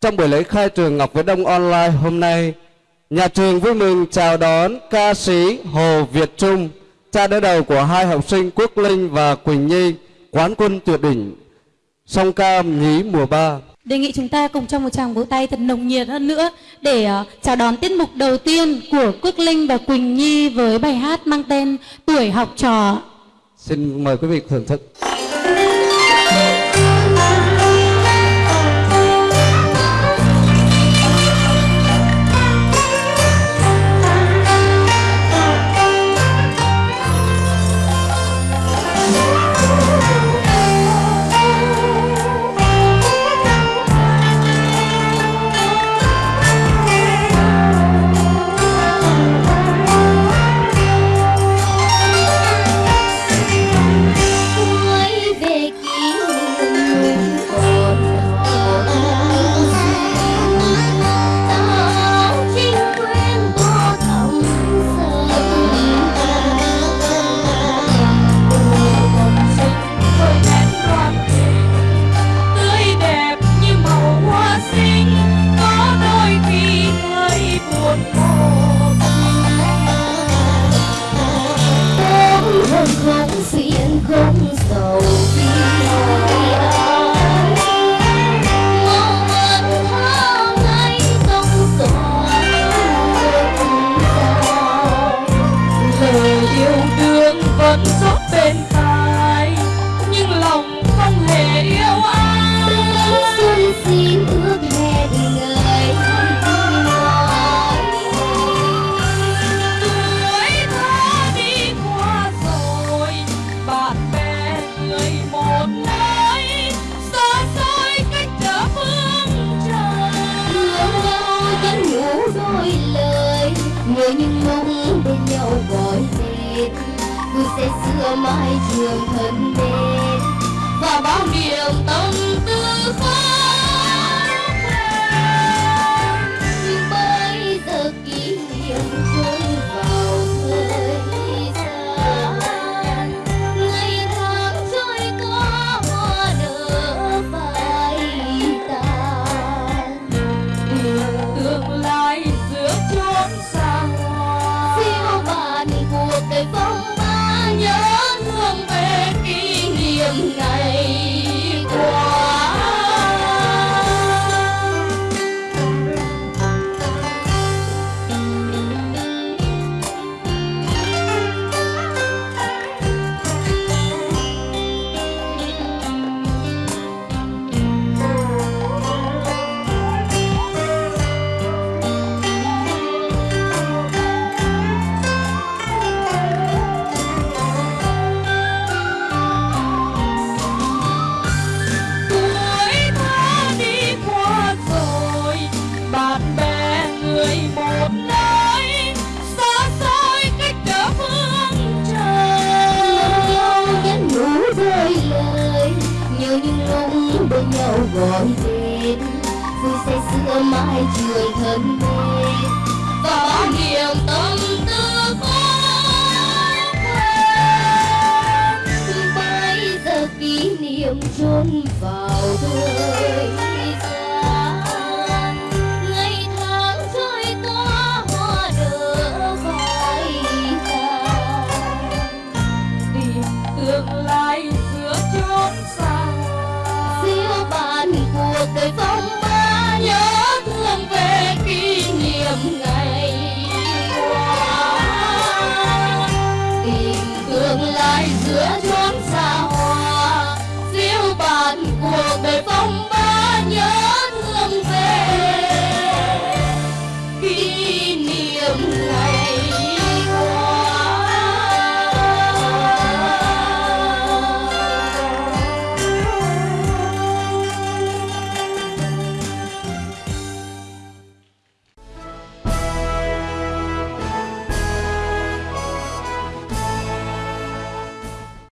Trong buổi lễ khai trường Ngọc Viễn Đông Online hôm nay, nhà trường vui mừng chào đón ca sĩ Hồ Việt Trung, cha đỡ đầu của hai học sinh Quốc Linh và Quỳnh Nhi, quán quân tuyệt đỉnh, song ca nhí mùa 3. Đề nghị chúng ta cùng trong một tràng vỗ tay thật nồng nhiệt hơn nữa để uh, chào đón tiết mục đầu tiên của Quốc Linh và Quỳnh Nhi với bài hát mang tên Tuổi học trò. Xin mời quý vị thưởng thức. Vẫn rót bên tai nhưng lòng không hề yêu ai. Xuân xin ước hẹn ngày tuổi thơ đi qua rồi bạn bè người một nơi xa xôi cách trở phương trời. Thương nhau nhắn nhủ đôi lời Nhớ những mong bên nhau gọi tên người sẽ xưa mãi trường thân bên và bao niềm tâm niệm bên nhau gọi tên Vui say sưa mãi trường thân bên và bao niềm tâm tư khó quên Bây giờ kỷ niệm chôn vào thời gian Ngày tháng trôi qua hoa nở phai tàn tìm tương lai giữa chốn xa Lord.